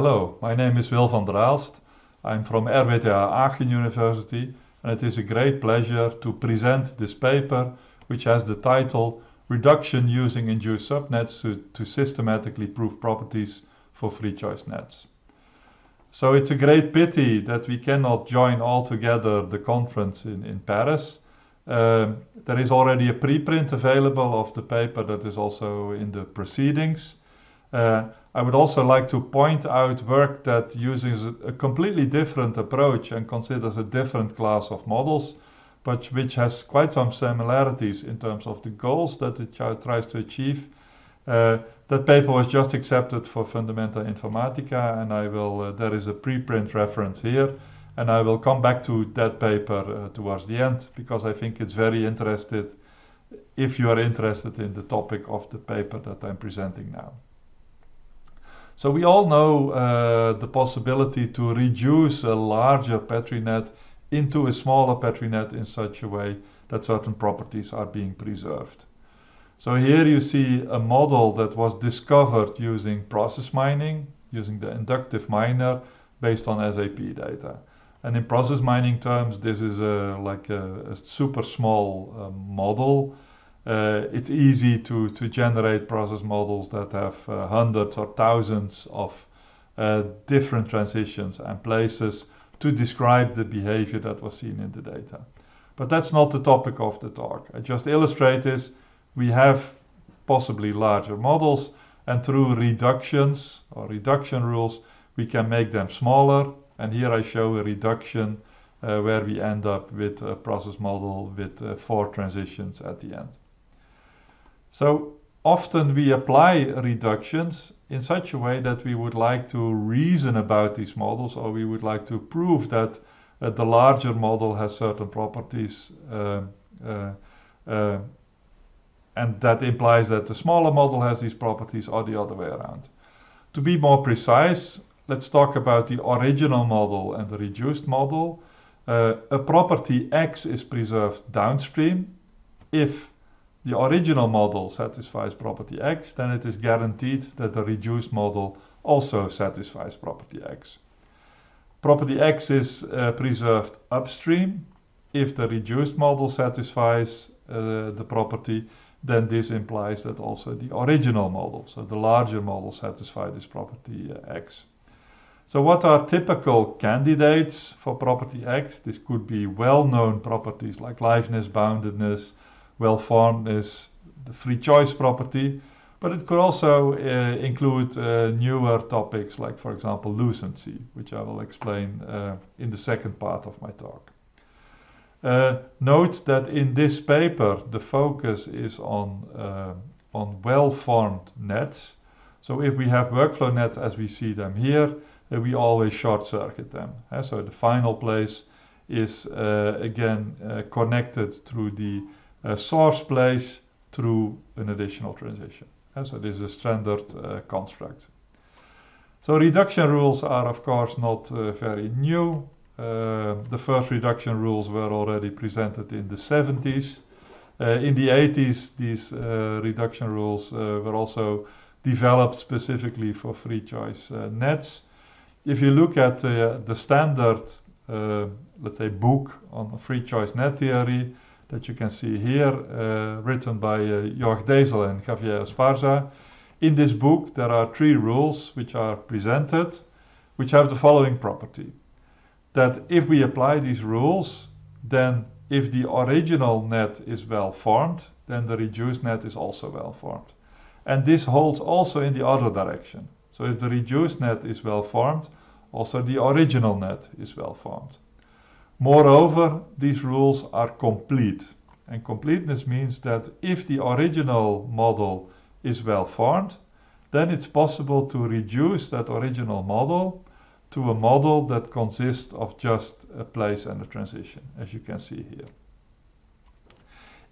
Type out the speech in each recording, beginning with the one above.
Hello, my name is Wil van der Aalst. I'm from RWTH Aachen University and it is a great pleasure to present this paper which has the title Reduction using induced subnets to, to systematically prove properties for free choice nets. So it's a great pity that we cannot join all together the conference in, in Paris. Um, there is already a preprint available of the paper that is also in the proceedings. Uh, I would also like to point out work that uses a completely different approach and considers a different class of models, but which has quite some similarities in terms of the goals that it tries to achieve. Uh, that paper was just accepted for Fundamenta Informaticae, and I will. Uh, there is a preprint reference here, and I will come back to that paper uh, towards the end because I think it's very interested. If you are interested in the topic of the paper that I'm presenting now. So we all know uh, the possibility to reduce a larger Petri net into a smaller Petri net in such a way that certain properties are being preserved. So here you see a model that was discovered using process mining, using the inductive miner based on SAP data. And in process mining terms, this is a, like a, a super small uh, model uh, it's easy to, to generate process models that have uh, hundreds or thousands of uh, different transitions and places to describe the behavior that was seen in the data. But that's not the topic of the talk. I just illustrate this. We have possibly larger models and through reductions or reduction rules, we can make them smaller. And here I show a reduction uh, where we end up with a process model with uh, four transitions at the end. So often we apply reductions in such a way that we would like to reason about these models or we would like to prove that uh, the larger model has certain properties uh, uh, uh, and that implies that the smaller model has these properties or the other way around. To be more precise, let's talk about the original model and the reduced model. Uh, a property X is preserved downstream if the original model satisfies property X, then it is guaranteed that the reduced model also satisfies property X. Property X is uh, preserved upstream. If the reduced model satisfies uh, the property, then this implies that also the original model, so the larger model, satisfies this property uh, X. So what are typical candidates for property X? This could be well-known properties like liveness, boundedness, well formed is the free choice property, but it could also uh, include uh, newer topics like, for example, lucency, which I will explain uh, in the second part of my talk. Uh, note that in this paper, the focus is on, uh, on well-formed nets. So if we have workflow nets as we see them here, uh, we always short circuit them. so the final place is again connected through the uh, source place through an additional transition. And so this is a standard uh, construct. So reduction rules are of course not uh, very new. Uh, the first reduction rules were already presented in the 70s. Uh, in the 80s, these uh, reduction rules were also developed specifically for free choice nets. If you look at the standard, let's say, book on free choice net theory, that you can see here, uh, written by uh, Jorg Desel and Javier Esparza. In this book, there are three rules which are presented, which have the following property. That if we apply these rules, then if the original net is well formed, then the reduced net is also well formed. And this holds also in the other direction. So if the reduced net is well formed, also the original net is well formed. Moreover, these rules are complete. And completeness means that if the original model is well formed, then it's possible to reduce that original model to a model that consists of just a place and a transition, as you can see here.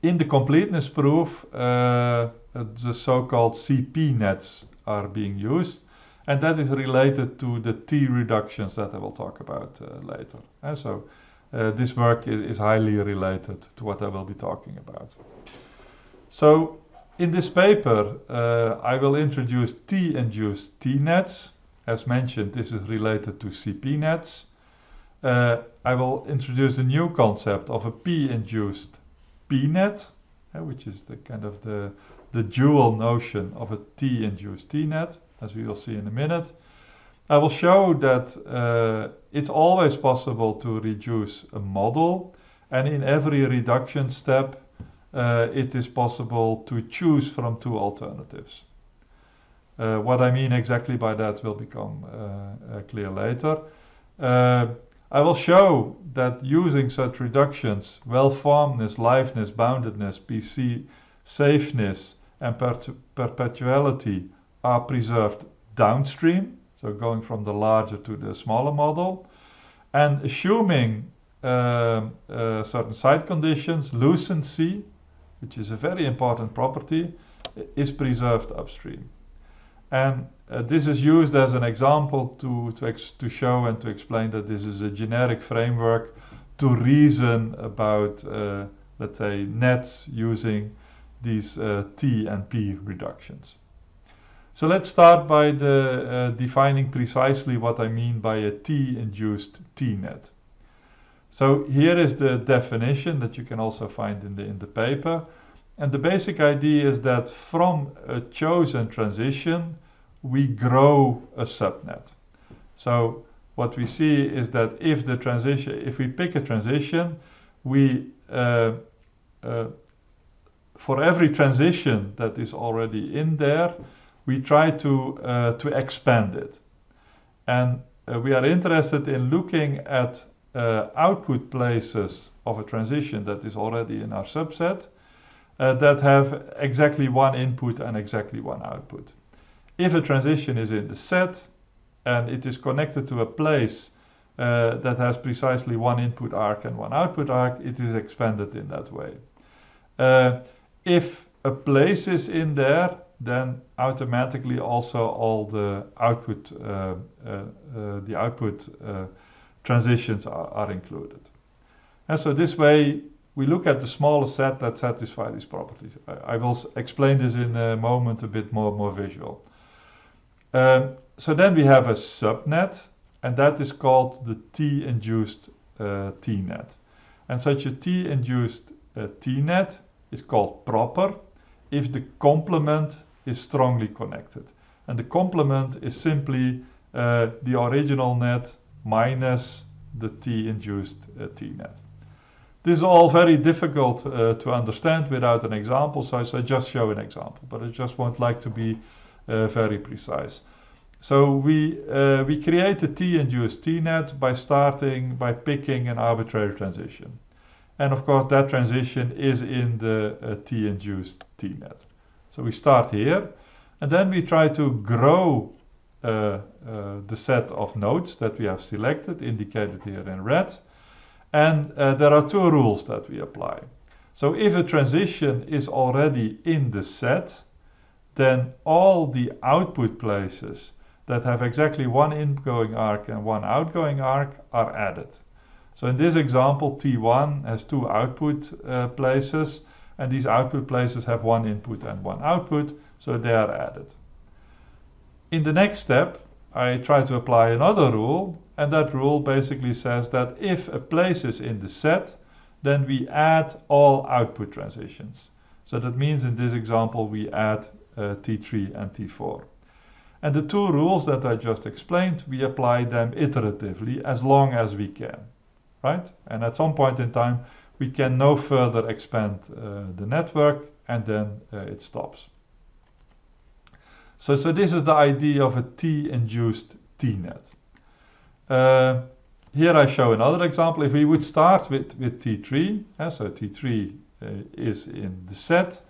In the completeness proof, uh, the so-called CP nets are being used, and that is related to the T reductions that I will talk about uh, later. And so uh, this work is, highly related to what I will be talking about. So in this paper, uh, I will introduce T-induced T-nets. as mentioned, this is related to CP-nets. Uh, I will introduce the new concept of a P-induced P-net, uh, which is the kind of the, the dual notion of a T-induced T-net, as we will see in a minute. I will show that uh, it's always possible to reduce a model, and in every reduction step, uh, it is possible to choose from two alternatives. Uh, what I mean exactly by that will become uh, uh, clear later. I will show that using such reductions, well-formedness, liveness, boundedness, PC safeness, and per perpetuality are preserved downstream, so going from the larger to the smaller model. And assuming uh, uh, certain side conditions, lucency, which is a very important property, is preserved upstream. And uh, this is used as an example to, to, to show and to explain that this is a generic framework to reason about, uh, let's say, nets using these uh, T and P reductions. So let's start by the, uh, defining precisely what I mean by a T-induced T-net. So here is the definition that you can also find in the, in the paper. And the basic idea is that from a chosen transition, we grow a subnet. So what we see is that if the transition, if we pick a transition, we uh, uh, for every transition that is already in there, we try to uh, to expand it, and uh, we are interested in looking at uh, output places of a transition that is already in our subset uh, that have exactly one input and exactly one output. If a transition is in the set and it is connected to a place uh, that has precisely one input arc and one output arc, it is expanded in that way. Uh, if a place is in there, then automatically also all the output, uh, uh, uh the output uh, transitions are, are included. And so this way we look at the smaller set that satisfy these properties. I, I will explain this in a moment a bit more, more visual. Um, so then we have a subnet, and that is called the T-induced uh, T-net. And such a T-induced T-net is called proper if the complement is strongly connected. And the complement is simply uh, the original net minus the T-induced uh, T-net. This is all very difficult uh, to understand without an example, so I just show an example, but I just won't like to be uh, very precise. So we, uh, we create a T-induced T-net by starting, by picking an arbitrary transition. And of course that transition is in the uh, T-induced T-net. So we start here, and then we try to grow uh, uh, the set of nodes that we have selected, indicated here in red, and uh, there are two rules that we apply. So if a transition is already in the set, then all the output places that have exactly one incoming arc and one outgoing arc are added. So in this example, T1 has two output uh, places, and these output places have one input and one output, so they are added. In the next step, I try to apply another rule, and that rule basically says that if a place is in the set, then we add all output transitions. So that means in this example we add uh, T3 and T4. And the two rules that I just explained, we apply them iteratively as long as we can, right? And at some point in time, we can no further expand uh, the network and then uh, it stops. So, so this is the idea of a T-induced T-net. Uh, here I show another example. If we would start with, with T3, uh, so T3 uh, is in the set,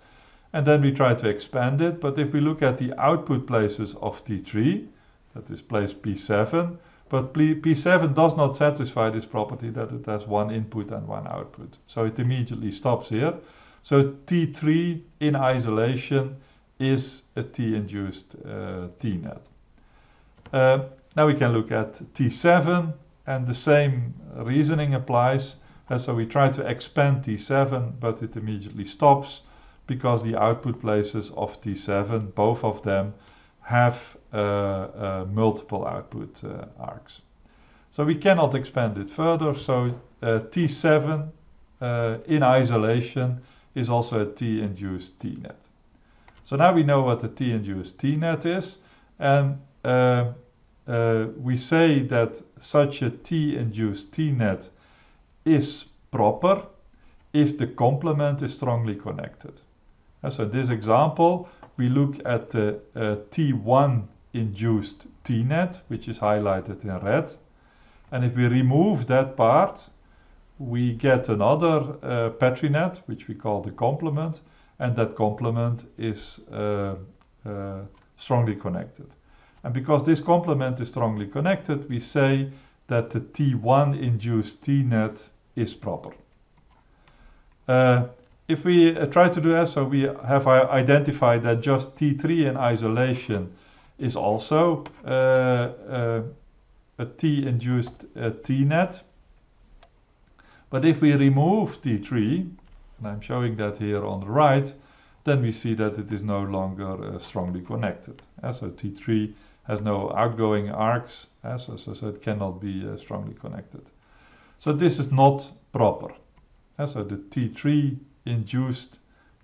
and then we try to expand it. But if we look at the output places of T3, that is place P7, but P7 does not satisfy this property that it has one input and one output. So it immediately stops here. So T3 in isolation is a T-induced uh, T-net. Uh, now we can look at T7 and the same reasoning applies. Uh, so we try to expand T7, but it immediately stops because the output places of T7, both of them, have multiple output uh, arcs. So we cannot expand it further. So uh, T7 uh, in isolation is also a T-induced T-net. So now we know what the T-induced T-net is. And uh, uh, we say that such a T-induced T-net is proper if the complement is strongly connected. And so in this example, we look at the uh, T1 induced T-net, which is highlighted in red. And if we remove that part, we get another uh, Petri net, which we call the complement, and that complement is uh, uh, strongly connected. And because this complement is strongly connected, we say that the T1 induced T-net is proper. Uh, if we uh, try to do that, so we have identified that just T3 in isolation is also uh, uh, a T-induced uh, T-net. But if we remove T3, and I'm showing that here on the right, then we see that it is no longer uh, strongly connected. Uh, so T3 has no outgoing arcs, uh, so, so, so, it cannot be strongly connected. So this is not proper. So the T3 induced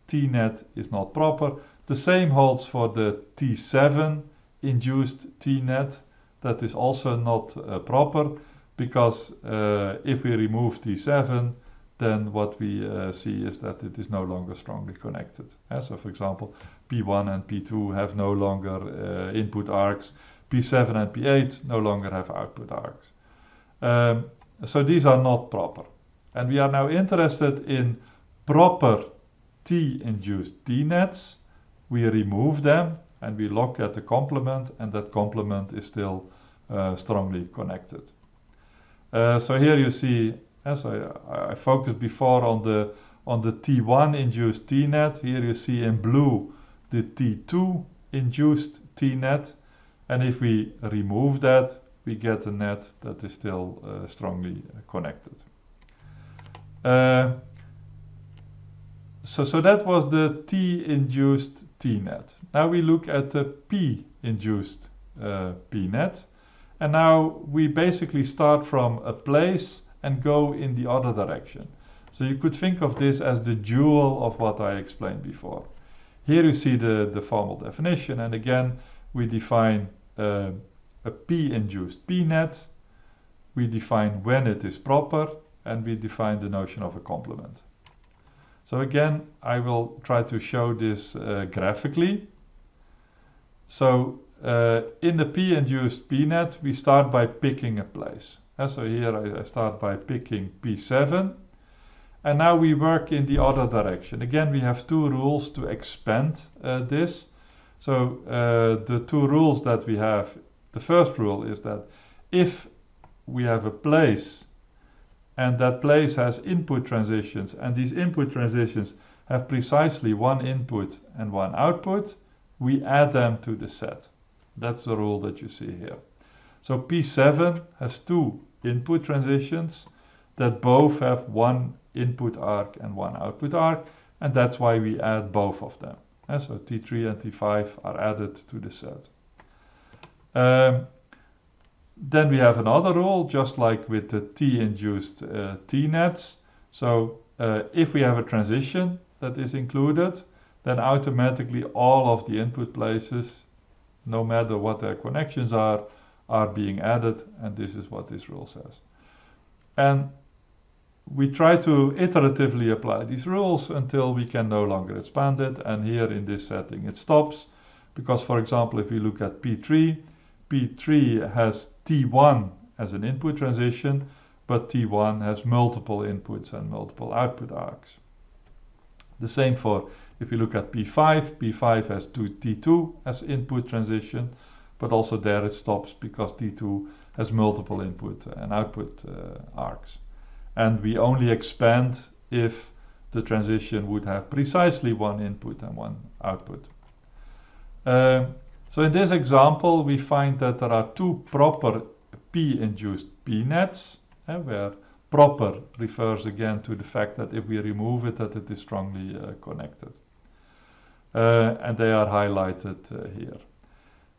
T-net is not proper. The same holds for the T7 induced T-net. That is also not uh, proper because uh, if we remove T7, then what we uh, see is that it is no longer strongly connected. Uh, so for example, P1 and P2 have no longer uh, input arcs. P7 and P8 no longer have output arcs. Um, so these are not proper. And we are now interested in proper T-induced T-nets. We remove them and we look at the complement and that complement is still uh, strongly connected. Uh, so here you see, as I, I focused before on the on the T1 induced T-net. Here you see in blue the T2 induced T-net. And if we remove that, we get a net that is still uh, strongly connected. So, so that was the T-induced T-net. Now we look at the P-induced uh, P-net. And now we basically start from a place and go in the other direction. So you could think of this as the dual of what I explained before. Here you see the, the formal definition. And again, we define uh, a P-induced P-net. We define when it is proper. And we define the notion of a complement. So again, I will try to show this uh, graphically. So uh, in the P-induced P-net, we start by picking a place. Uh, so here I, I, start by picking P7. And now we work in the other direction. Again, we have two rules to expand uh, this. So uh, the two rules that we have, the first rule is that if we have a place and that place has input transitions and these input transitions have precisely one input and one output, we add them to the set. That's the rule that you see here. So P7 has two input transitions that both have one input arc and one output arc, and that's why we add both of them. And so T3 and T5 are added to the set. Um, then we have another rule, just like with the T-induced uh, T-nets. So uh, if we have a transition that is included, then automatically all of the input places, no matter what their connections are, are being added, and this is what this rule says. And we try to iteratively apply these rules until we can no longer expand it, and here in this setting it stops, because for example, if we look at P3, P3 has T1 as an input transition, but T1 has multiple inputs and multiple output arcs. The same for if you look at P5, P5 has two T2 as input transition, but also there it stops because T2 has multiple input and output uh, arcs. And we only expand if the transition would have precisely one input and one output. Um, so in this example, we find that there are two proper P-induced P-nets, eh, where proper refers again to the fact that if we remove it, that it is strongly uh, connected. Uh, and they are highlighted uh, here.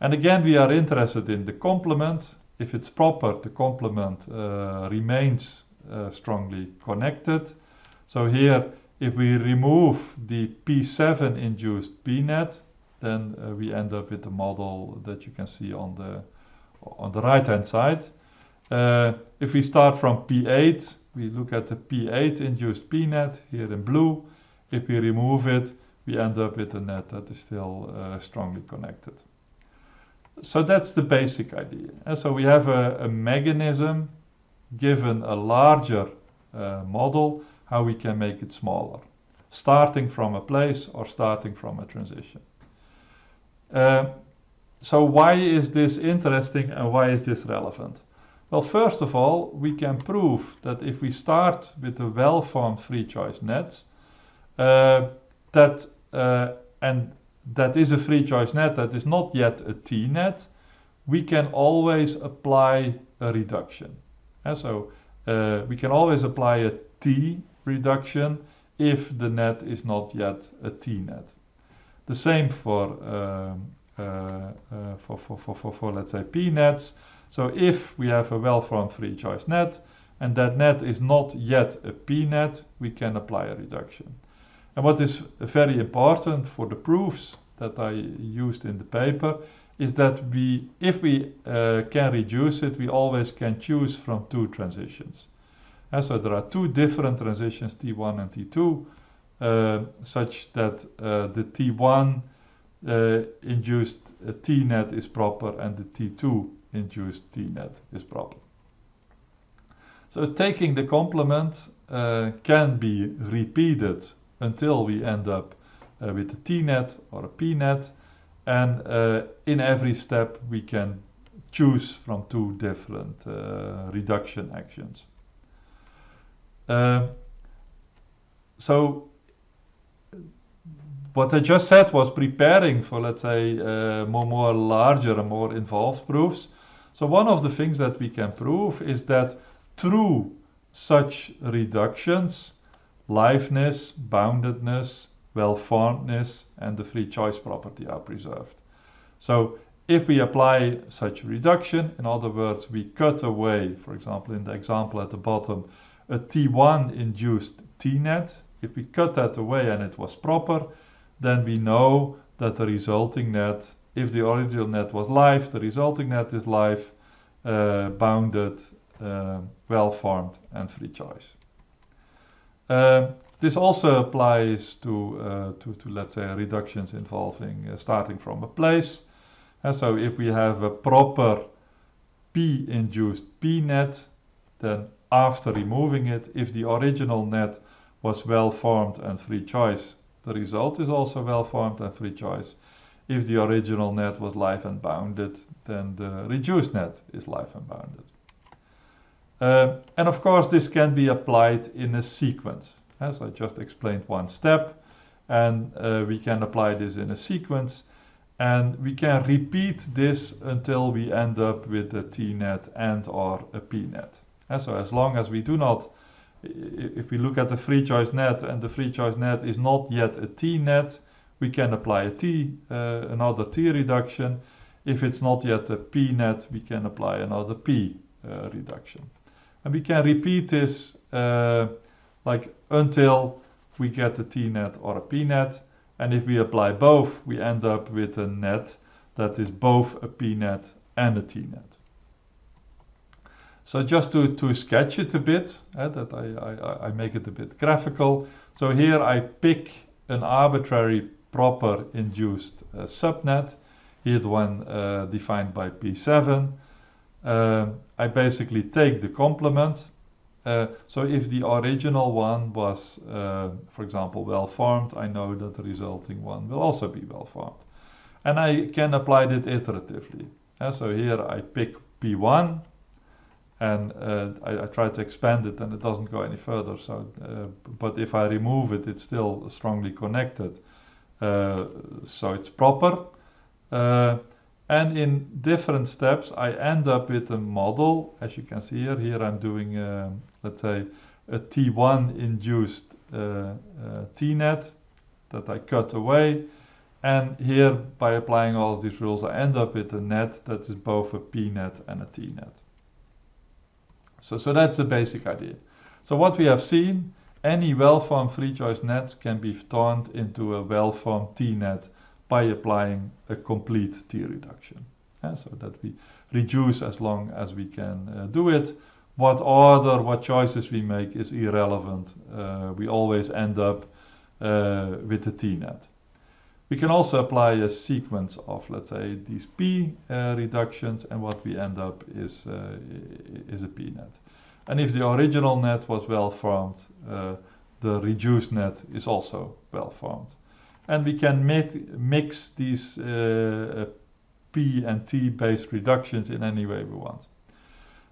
And again, we are interested in the complement. If it's proper, the complement uh, remains uh, strongly connected. So here, if we remove the P7 induced PNet, then uh, we end up with the model that you can see on the on the right hand side. Uh, if we start from P8, we look at the P8 induced PNet here in blue. If we remove it, we end up with a net that is still uh, strongly connected. So that's the basic idea. And so we have a, a mechanism given a larger uh, model, how we can make it smaller, starting from a place or starting from a transition. Uh, so why is this interesting and why is this relevant? Well, first of all, we can prove that if we start with a well-formed free choice net, uh, that uh, and that is a free choice net that is not yet a T-net, we can always apply a reduction. And so uh, we can always apply a T reduction if the net is not yet a T-net. The same for, um, uh, uh, for, for, for, for, for, let's say, P-nets. So if we have a well-formed free choice net, and that net is not yet a P-net, we can apply a reduction. And what is very important for the proofs that I used in the paper is that we, if we uh, can reduce it, we always can choose from two transitions. And so there are two different transitions, T1 and T2, uh, such that uh, the T1 uh, induced uh, T-net is proper and the T2 induced T-net is proper. So taking the complement uh, can be repeated until we end up uh, with a T-net or a P-net. And uh, in every step, we can choose from two different uh, reduction actions. Uh, so what I just said was preparing for, let's say, uh, more, more larger and more involved proofs. So one of the things that we can prove is that through such reductions, liveness, boundedness, well-formedness, and the free choice property are preserved. So if we apply such reduction, in other words, we cut away, for example, in the example at the bottom, a T1 induced T-net, if we cut that away and it was proper, then we know that the resulting net, if the original net was live, the resulting net is live, uh, bounded, uh, well-formed, and free choice. Uh, this also applies to, uh, to, to, let's say, reductions involving uh, starting from a place. And so if we have a proper P-induced P-net, then after removing it, if the original net was well formed and free choice, the result is also well formed and free choice. If the original net was live and bounded, then the reduced net is live and bounded. Uh, and of course, this can be applied in a sequence. As I just explained one step, and uh, we can apply this in a sequence, and we can repeat this until we end up with a T-net and or a P-net. And so as long as we do not, if we look at the free choice net and the free choice net is not yet a T-net, we can apply a T, uh, another T reduction. If it's not yet a P-net, we can apply another P uh, reduction. And we can repeat this uh, like until we get a T-net or a P-net. And if we apply both, we end up with a net that is both a P-net and a T-net. So just to, to sketch it a bit, uh, that I, I, I make it a bit graphical. So here I pick an arbitrary proper induced uh, subnet, here the one uh, defined by P7. Uh, I basically take the complement. Uh, so if the original one was, uh, for example, well formed, I know that the resulting one will also be well formed. And I can apply it iteratively. so here I pick P1 and uh, I, I, try to expand it and it doesn't go any further. So, uh, but if I remove it, it's still strongly connected. Uh, so it's proper. And in different steps, I end up with a model, as you can see here. Here I'm doing, uh, let's say, a T1 induced uh, uh, T-net that I cut away. And here, by applying all these rules, I end up with a net that is both a p-net and a t-net. So, so that's the basic idea. So what we have seen, any well-formed free choice net can be turned into a well-formed t-net by applying a complete t reduction. Yeah, so that we reduce as long as we can uh, do it. What order, what choices we make is irrelevant. Uh, we always end up uh, with the t-net. We can also apply a sequence of, let's say, these p uh, reductions, and what we end up is, uh, is a p-net. And if the original net was well formed, uh, the reduced net is also well formed. And we can mix these uh, p and t based reductions in any way we want.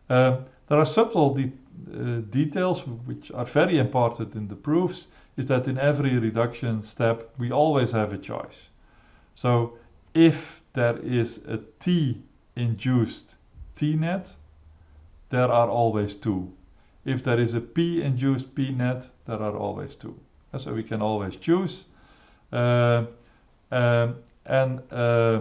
Uh, there are subtle de uh, details which are very important in the proofs is that in every reduction step we always have a choice. So if there is a T induced T-net, there are always two. If there is a P induced P-net, there are always two. So we can always choose. Uh, um, and uh,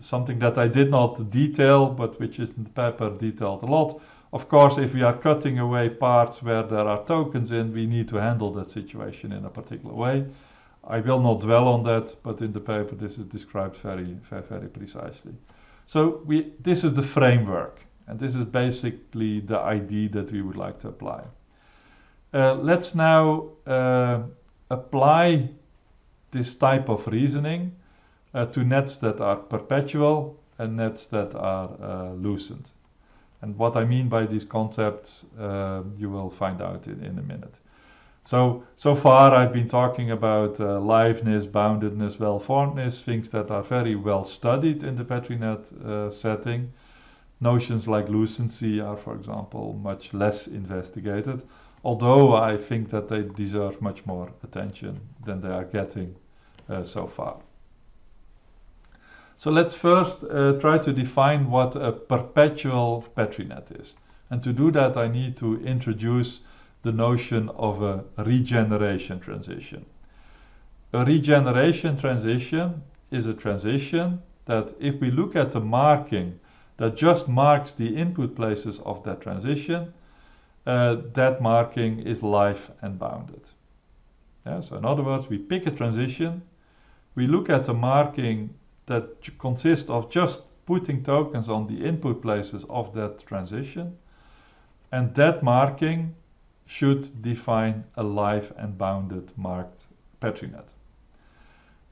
something that I did not detail, but which is in the paper detailed a lot, of course, if we are cutting away parts where there are tokens in, we need to handle that situation in a particular way. I will not dwell on that, but in the paper this is described very, very, very precisely. So we, this is the framework, and this is basically the idea that we would like to apply. Uh, let's now uh, apply this type of reasoning uh, to nets that are perpetual and nets that are uh, lucent. And what I mean by these concepts, uh, you will find out in, in a minute. So, so far I've been talking about uh, liveness, boundedness, well-formedness, things that are very well studied in the Petri net uh, setting. Notions like lucency are, for example, much less investigated, although I think that they deserve much more attention than they are getting uh, so far. So let's first uh, try to define what a perpetual Petri net is. And to do that, I need to introduce the notion of a regeneration transition. A regeneration transition is a transition that if we look at the marking that just marks the input places of that transition, uh, that marking is live and bounded. Yeah, so in other words, we pick a transition, we look at the marking that consist of just putting tokens on the input places of that transition. And that marking should define a live and bounded marked Petri net.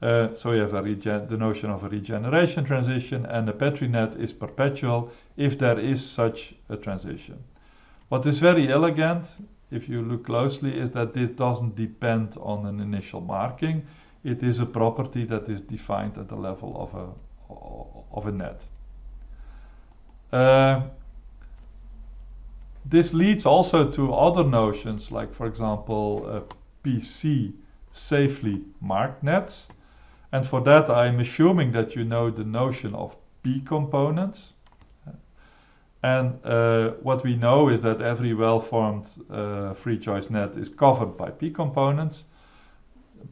Uh, so you have the notion of a regeneration transition and a Petri net is perpetual if there is such a transition. What is very elegant, if you look closely, is that this doesn't depend on an initial marking it is a property that is defined at the level of a, of a net. Uh, this leads also to other notions like for example uh, PC safely marked nets. And for that I'm assuming that you know the notion of P components. And uh, what we know is that every well-formed uh, free choice net is covered by P components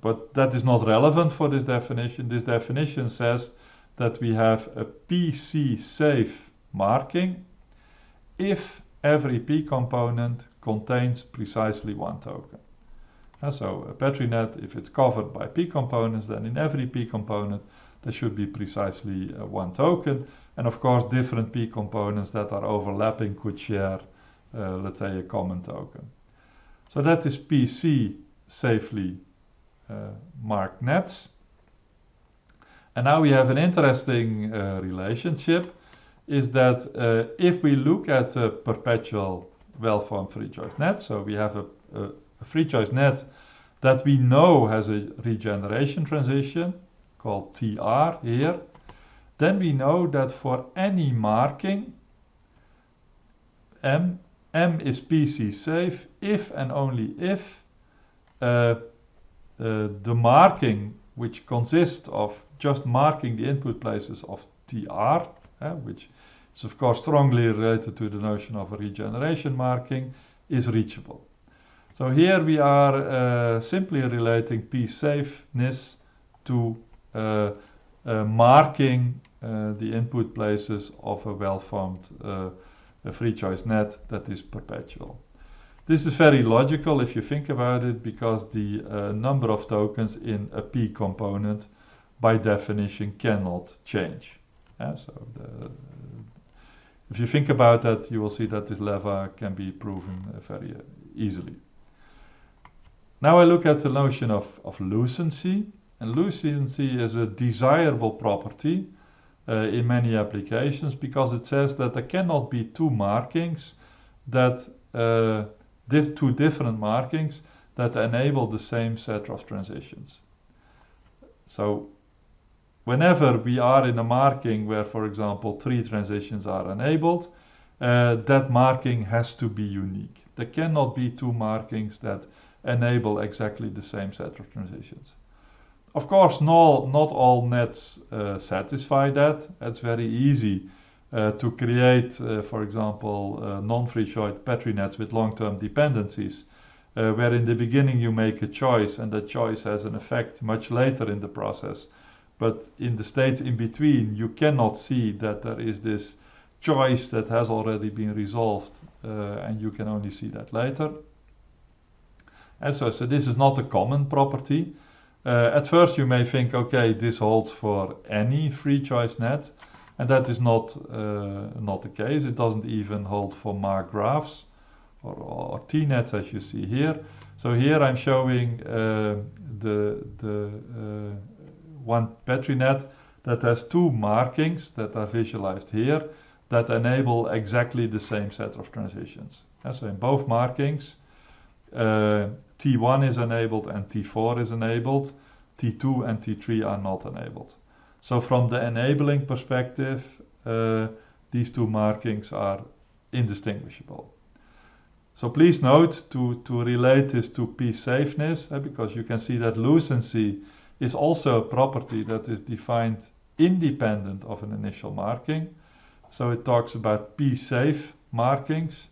but that is not relevant for this definition. This definition says that we have a PC safe marking if every P component contains precisely one token. And so a Petri net, if it's covered by P components, then in every P component there should be precisely uh, one token. And of course, different P components that are overlapping could share, uh, let's say, a common token. So that is PC safely marked nets. And now we have an interesting uh, relationship is that uh, if we look at a perpetual well-formed free choice net, so we have a, a, a, free choice net that we know has a regeneration transition called TR here, then we know that for any marking, M, M is PC safe if and only if uh, uh, the marking, which consists of just marking the input places of TR, uh, which is of course strongly related to the notion of a regeneration marking, is reachable. So here we are uh, simply relating P safeness to uh, uh, marking uh, the input places of a well-formed free choice net that is perpetual. This is very logical if you think about it because the number of tokens in a P component by definition cannot change. Yeah, so the, if you think about that, you will see that this lemma can be proven uh, very uh, easily. Now I look at the notion of, of lucency. And lucency is a desirable property uh, in many applications because it says that there cannot be two markings that uh, diff two different markings that enable the same set of transitions. So whenever we are in a marking where, for example, three transitions are enabled, uh, that marking has to be unique. There cannot be two markings that enable exactly the same set of transitions. Of course, no, not all nets uh, satisfy that. It's very easy uh, to create, uh, for example, uh, non-free-choice Petri nets with long-term dependencies, uh, where in the beginning you make a choice and that choice has an effect much later in the process but in the states in between, you cannot see that there is this choice that has already been resolved, uh, and you can only see that later. And so, so this is not a common property. Uh, at first, you may think, okay, this holds for any free choice net, and that is not uh, not the case. It doesn't even hold for marked graphs or, or T-nets, as you see here. So here I'm showing uh, the the uh, one Petri net that has two markings that are visualized here that enable exactly the same set of transitions. And so in both markings, uh, T1 is enabled and T4 is enabled. T2 and T3 are not enabled. So from the enabling perspective, uh, these two markings are indistinguishable. So please note to, to relate this to p-safeness, uh, because you can see that lucency is also a property that is defined independent of an initial marking. So it talks about p-safe markings.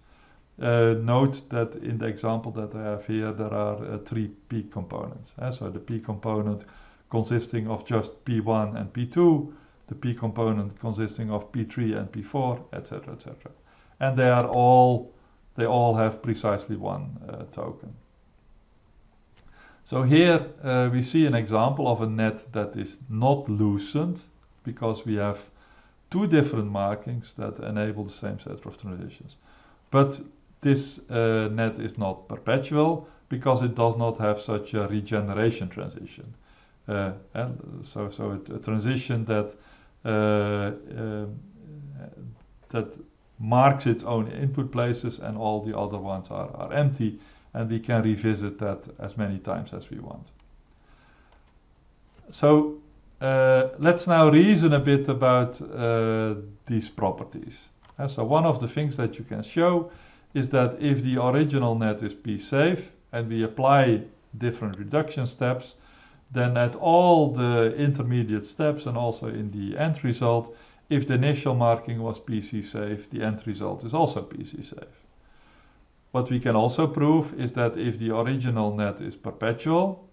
Uh, note that in the example that I have here, there are uh, three p components. Uh, so the p component consisting of just p1 and p2, the p component consisting of p3 and p4, etc., etc. And they are all, they all have precisely one uh, token. So here uh, we see an example of a net that is not lucent because we have two different markings that enable the same set of transitions. But this uh, net is not perpetual because it does not have such a regeneration transition. Uh, and so, so a, a transition that uh, um, that marks its own input places and all the other ones are, are empty and we can revisit that as many times as we want. So uh, let's now reason a bit about uh, these properties. Uh, so one of the things that you can show is that if the original net is p-safe and we apply different reduction steps, then at all the intermediate steps and also in the end result, if the initial marking was PC safe, the end result is also PC safe. What we can also prove is that if the original net is perpetual,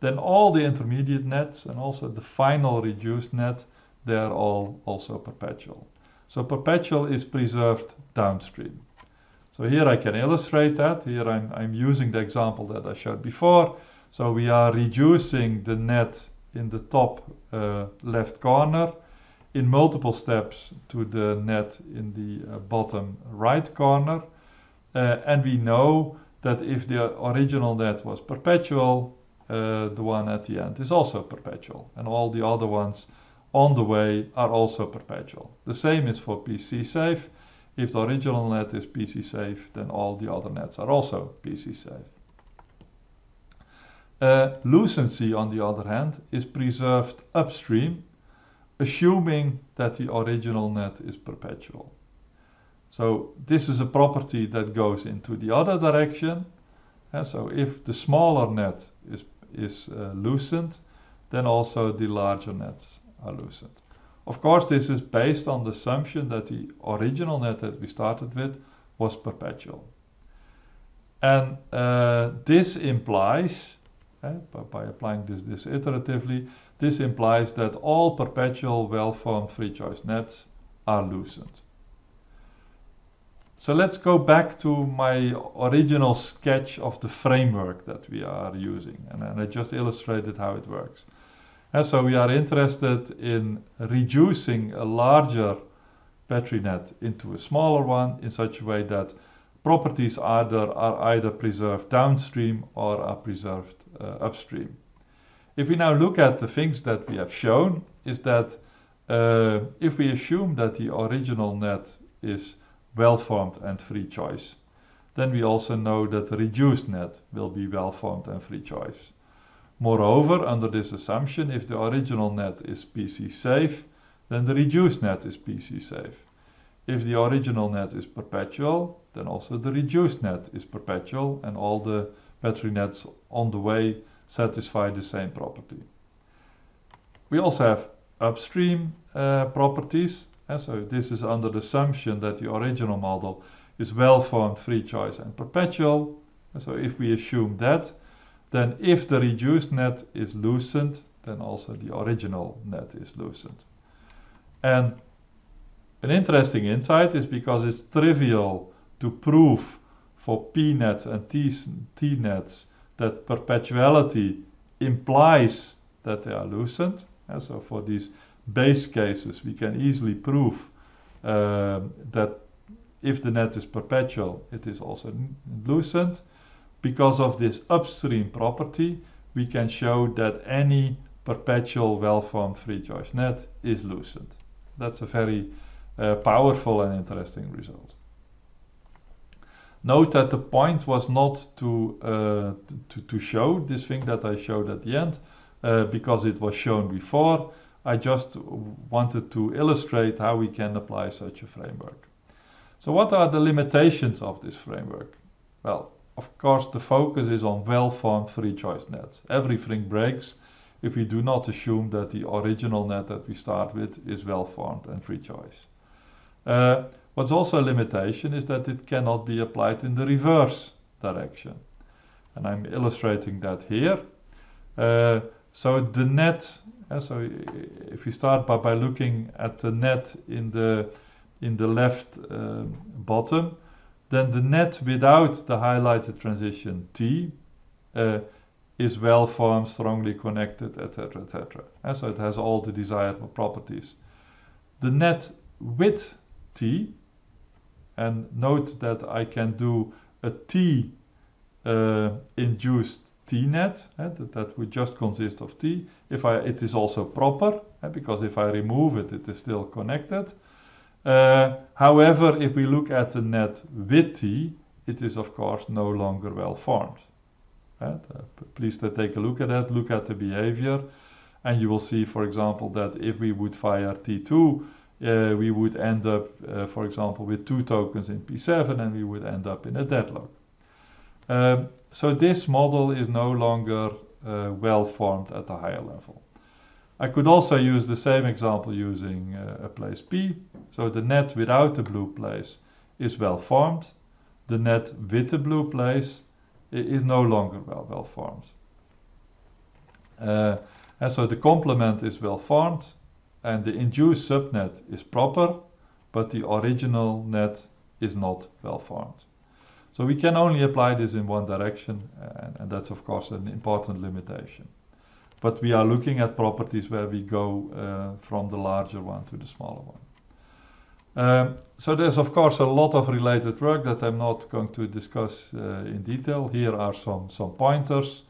then all the intermediate nets and also the final reduced net, they are all also perpetual. So perpetual is preserved downstream. So here I can illustrate that. Here I'm, I'm using the example that I showed before. So we are reducing the net in the top uh, left corner in multiple steps to the net in the uh, bottom right corner. Uh, and we know that if the original net was perpetual, uh, the one at the end is also perpetual. And all the other ones on the way are also perpetual. The same is for PC safe. If the original net is PC safe, then all the other nets are also PC safe. Uh, lucency, on the other hand, is preserved upstream, assuming that the original net is perpetual. So this is a property that goes into the other direction. And so if the smaller net is, is uh, lucent, then also the larger nets are lucent. Of course, this is based on the assumption that the original net that we started with was perpetual. And uh, this implies, eh, by, by, applying this, this iteratively, this implies that all perpetual well-formed free choice nets are lucent. So let's go back to my original sketch of the framework that we are using. And, and I just illustrated how it works. And so we are interested in reducing a larger Petri net into a smaller one in such a way that properties either are either preserved downstream or are preserved uh, upstream. If we now look at the things that we have shown, is that uh, if we assume that the original net is well-formed and free choice, then we also know that the reduced net will be well-formed and free choice. Moreover, under this assumption, if the original net is PC safe, then the reduced net is PC safe. If the original net is perpetual, then also the reduced net is perpetual and all the Petri nets on the way satisfy the same property. We also have upstream uh, properties. And so this is under the assumption that the original model is well-formed, free choice and perpetual. And so if we assume that, then if the reduced net is lucent, then also the original net is lucent. And an interesting insight is because it's trivial to prove for P nets and T, nets that perpetuality implies that they are lucent. And so for these base cases, we can easily prove uh, that if the net is perpetual, it is also lucent. Because of this upstream property, we can show that any perpetual well-formed free choice net is lucent. That's a very uh, powerful and interesting result. Note that the point was not to, uh, to, to show this thing that I showed at the end, uh, because it was shown before. I just wanted to illustrate how we can apply such a framework. So what are the limitations of this framework? Well, of course, the focus is on well-formed free choice nets. Everything breaks if we do not assume that the original net that we start with is well-formed and free choice. Uh, What's also a limitation is that it cannot be applied in the reverse direction. And I'm illustrating that here. Uh, so the net, uh, so if we start by, by looking at the net in the, in the left uh, bottom, then the net without the highlighted transition T uh, is well formed, strongly connected, etc., etc. And so it has all the desired properties. The net with T and note that I can do a T uh, induced T-net, uh, that, that would just consist of T. If I, it is also proper, uh, because if I remove it, it is still connected. Uh, however, if we look at the net with T, it is of course no longer well formed. Uh, please take a look at that, look at the behavior, and you will see, for example, that if we would fire T2, uh, we would end up, uh, for example, with two tokens in P7 and we would end up in a deadlock. Um, so this model is no longer uh, well formed at the higher level. I could also use the same example using uh, a place P. So the net without the blue place is well formed. The net with the blue place is no longer well, well formed. Uh, and so the complement is well formed and the induced subnet is proper, but the original net is not well formed. So we can only apply this in one direction, and, and, that's of course an important limitation. But we are looking at properties where we go uh, from the larger one to the smaller one. Um, so there's of course a lot of related work that I'm not going to discuss uh, in detail. Here are some, some pointers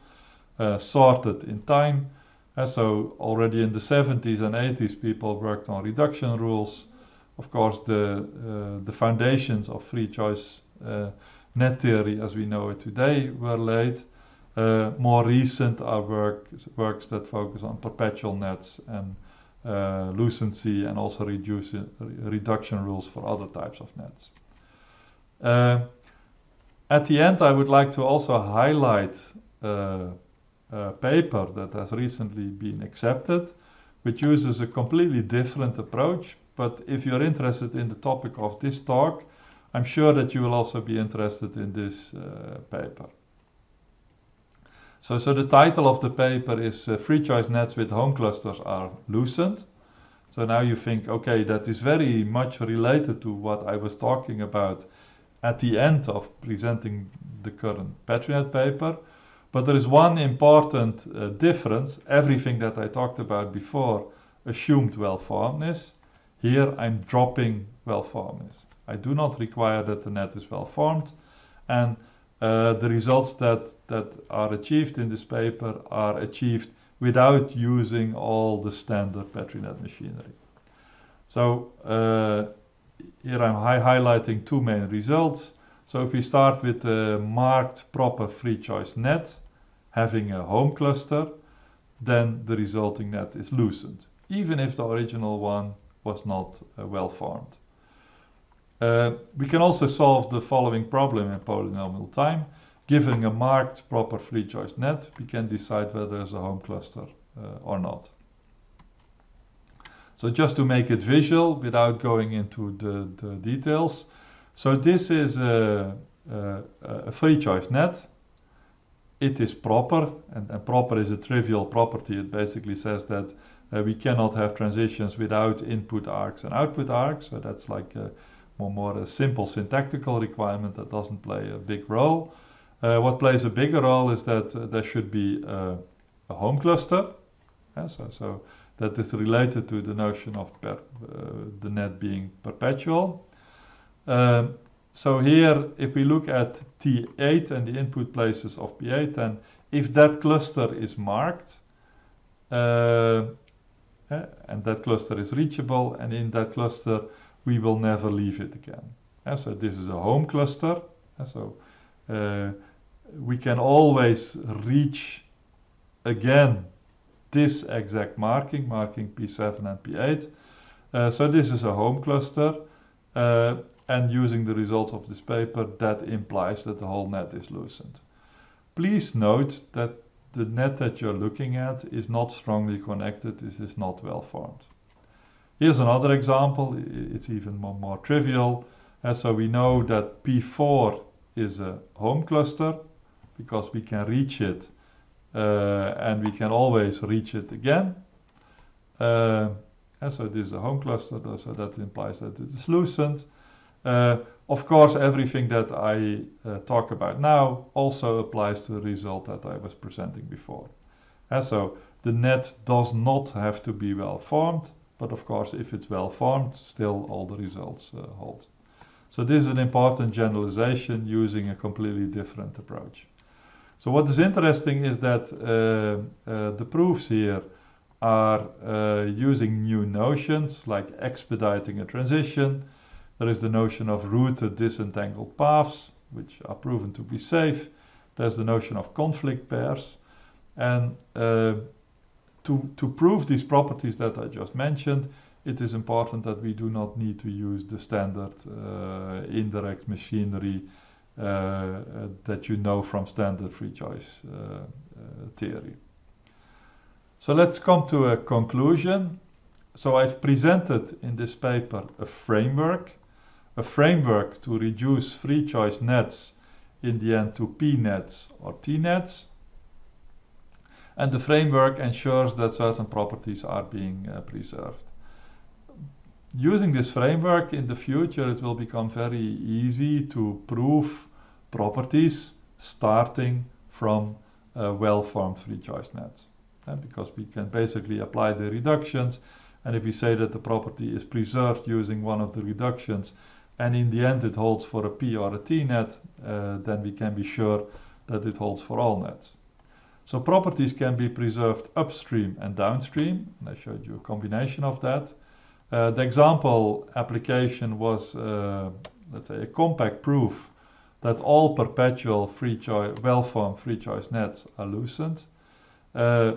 uh, sorted in time so already in the 70s and 80s, people worked on reduction rules. Of course, the, uh, the foundations of free choice uh, net theory as we know it today were laid. Uh, more recent are work, works that focus on perpetual nets and uh, lucency and also reduce, reduction rules for other types of nets. Uh, at the end, I would like to also highlight uh, paper that has recently been accepted, which uses a completely different approach. But if you're interested in the topic of this talk, I'm sure that you will also be interested in this uh, paper. So, so the title of the paper is uh, Free Choice Nets with Home Clusters are Lucent. So now you think, okay, that is very much related to what I was talking about at the end of presenting the current PetriNet paper. But there is one important uh, difference. Everything that I talked about before assumed well-formedness. Here I'm dropping well-formedness. I do not require that the net is well-formed. And uh, the results that, that are achieved in this paper are achieved without using all the standard PetriNet machinery. So uh, here I'm hi highlighting two main results. So if we start with the marked proper free choice net, having a home cluster, then the resulting net is lucent, even if the original one was not uh, well formed. Uh, we can also solve the following problem in polynomial time. Given a marked proper free choice net, we can decide whether there's a home cluster uh, or not. So just to make it visual without going into the, the details. So this is a, a, a, free choice net. It is proper and, and, proper is a trivial property. It basically says that uh, we cannot have transitions without input arcs and output arcs. So that's like a more, more a simple syntactical requirement that doesn't play a big role. Uh, what plays a bigger role is that uh, there should be a home cluster. Yeah, so, so that is related to the notion of per, uh, the net being perpetual. Um, so here, if we look at T8 and the input places of P8, then if that cluster is marked, uh, eh, and that cluster is reachable, and in that cluster we will never leave it again. And so this is a home cluster. And so uh, we can always reach again this exact marking, marking P7 and P8. Uh, so this is a home cluster. Uh, and using the results of this paper, that implies that the whole net is lucent. Please note that the net that you're looking at is not strongly connected, this is not well formed. Here's another example, it's even more, more trivial. And so we know that P4 is a home cluster because we can reach it uh, and we can always reach it again. Uh, and so this is a home cluster, so that implies that it is lucent. Uh, of course, everything that I uh, talk about now also applies to the result that I was presenting before. And so the net does not have to be well formed, but of course, if it's well formed, still all the results uh, hold. So this is an important generalization using a completely different approach. So what is interesting is that uh, uh, the proofs here are uh, using new notions like expediting a transition. There is the notion of routed disentangled paths, which are proven to be safe. There's the notion of conflict pairs. And uh, to, to prove these properties that I just mentioned, it is important that we do not need to use the standard uh, indirect machinery uh, uh, that you know from standard free choice uh, theory. So let's come to a conclusion. So I've presented in this paper a framework, a framework to reduce free choice nets in the end to P nets or T nets. And the framework ensures that certain properties are being uh, preserved using this framework in the future, it will become very easy to prove properties starting from uh, well-formed free choice nets. And because we can basically apply the reductions and if we say that the property is preserved using one of the reductions and in the end it holds for a P or a T net, uh, then we can be sure that it holds for all nets. So properties can be preserved upstream and downstream. And I showed you a combination of that. Uh, the example application was, uh, let's say, a compact proof that all perpetual free choice, well-formed free choice nets are lucent. Uh,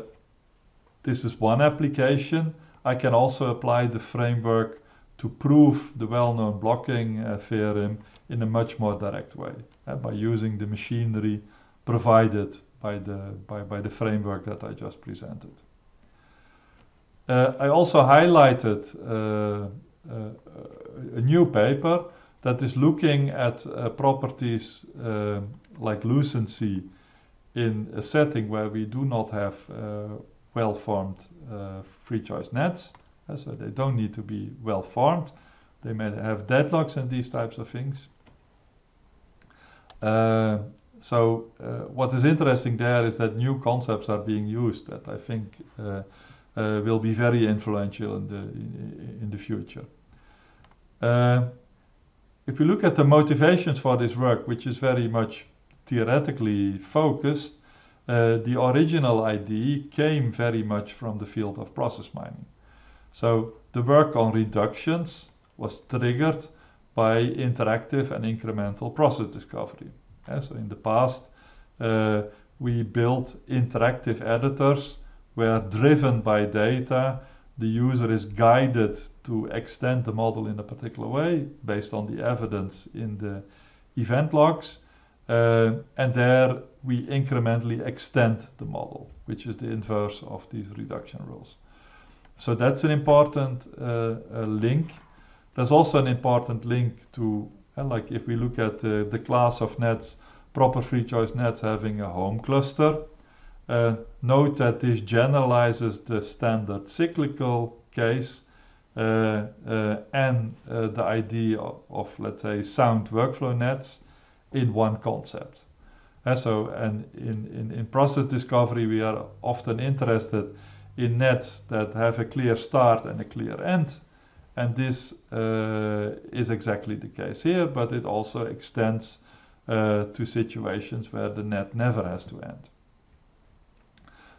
this is one application. I can also apply the framework to prove the well-known blocking uh, theorem in a much more direct way uh, by using the machinery provided by the, by, by the framework that I just presented. Uh, I also highlighted uh, uh, a new paper that is looking at uh, properties like lucency in a setting where we do not have well-formed free choice nets, so they don't need to be well-formed. They may have deadlocks and these types of things. Uh, so uh, what is interesting there is that new concepts are being used that I think uh, will be very influential in the in, in the future. if we look at the motivations for this work, which is very much theoretically focused, uh, the original idea came very much from the field of process mining. So the work on reductions was triggered by interactive and incremental process discovery. Yeah, so in the past, uh, we built interactive editors where driven by data, the user is guided to extend the model in a particular way based on the evidence in the event logs. Uh, and there we incrementally extend the model, which is the inverse of these reduction rules. So that's an important uh, link. There's also an important link to, uh, like if we look at uh, the class of nets, proper free choice nets having a home cluster. Uh, note that this generalizes the standard cyclical case uh, uh, and the idea of, of, let's say, sound workflow nets in one concept. So, and in, in, in process discovery, we are often interested in nets that have a clear start and a clear end. And this uh, is exactly the case here, but it also extends uh, to situations where the net never has to end.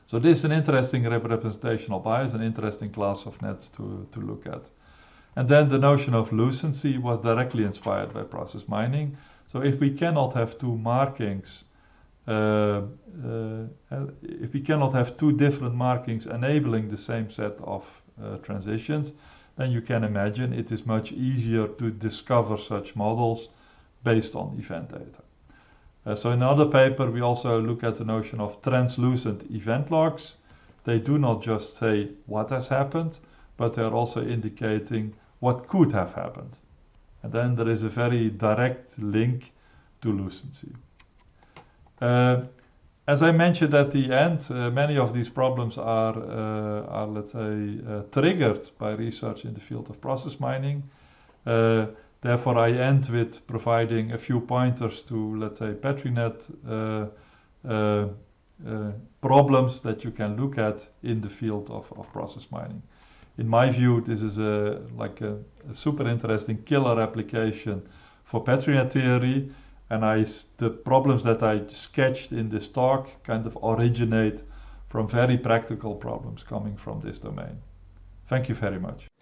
So this is an interesting representational bias, an interesting class of nets to, to look at. And then the notion of lucency was directly inspired by process mining. So if we cannot have two markings, if we cannot have two different markings enabling the same set of uh, transitions, then you can imagine it is much easier to discover such models based on event data. Uh, so in another paper, we also look at the notion of translucent event logs. They do not just say what has happened, but they're also indicating what could have happened. And then there is a very direct link to lucency. Uh, as I mentioned at the end, uh, many of these problems are, uh, are let's say, uh, triggered by research in the field of process mining. Uh, therefore, I end with providing a few pointers to, let's say, PetriNet uh, problems that you can look at in the field of, of process mining in my view, this is a like a, a super interesting killer application for PetriNet theory. And I, the problems that I sketched in this talk kind of originate from very practical problems coming from this domain. Thank you very much.